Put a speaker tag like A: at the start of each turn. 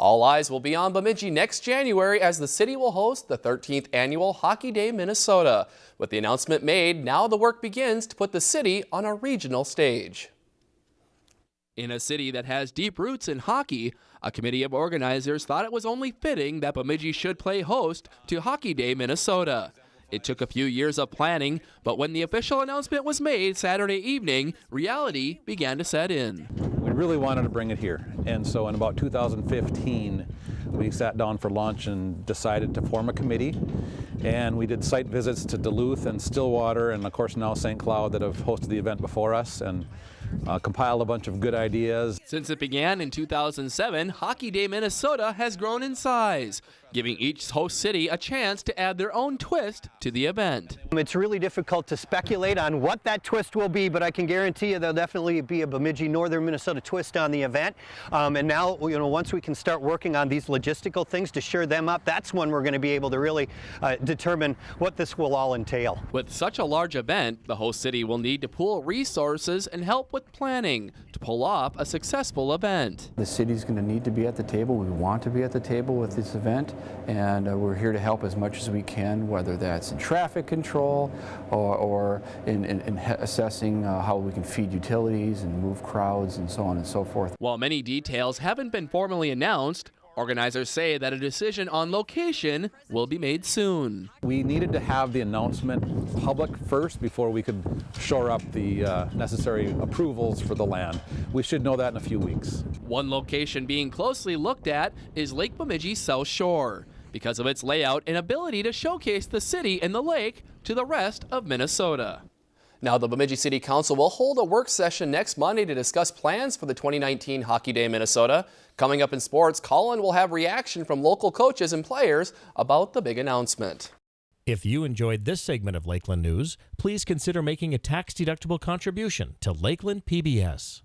A: All eyes will be on Bemidji next January as the city will host the 13th annual Hockey Day Minnesota. With the announcement made, now the work begins to put the city on a regional stage.
B: In a city that has deep roots in hockey, a committee of organizers thought it was only fitting that Bemidji should play host to Hockey Day Minnesota. It took a few years of planning, but when the official announcement was made Saturday evening, reality began to set in.
C: We really wanted to bring it here, and so in about 2015, we sat down for lunch and decided to form a committee. And we did site visits to Duluth and Stillwater, and of course now St. Cloud that have hosted the event before us. And uh, compiled a bunch of good ideas.
B: Since it began in 2007, Hockey Day Minnesota has grown in size, giving each host city a chance to add their own twist to the event.
D: It's really difficult to speculate on what that twist will be, but I can guarantee you there'll definitely be a Bemidji Northern Minnesota twist on the event. Um, and now, you know, once we can start working on these logistical things to shore them up, that's when we're going to be able to really uh, determine what this will all entail.
B: With such a large event, the host city will need to pool resources and help with with planning to pull off a successful event.
E: The city's going to need to be at the table. We want to be at the table with this event, and uh, we're here to help as much as we can, whether that's in traffic control or, or in, in, in assessing uh, how we can feed utilities and move crowds and so on and so forth.
B: While many details haven't been formally announced, Organizers say that a decision on location will be made soon.
C: We needed to have the announcement public first before we could shore up the uh, necessary approvals for the land. We should know that in a few weeks.
B: One location being closely looked at is Lake Bemidji South Shore because of its layout and ability to showcase the city and the lake to the rest of Minnesota.
A: Now, the Bemidji City Council will hold a work session next Monday to discuss plans for the 2019 Hockey Day Minnesota. Coming up in sports, Colin will have reaction from local coaches and players about the big announcement.
F: If you enjoyed this segment of Lakeland News, please consider making a tax-deductible contribution to Lakeland PBS.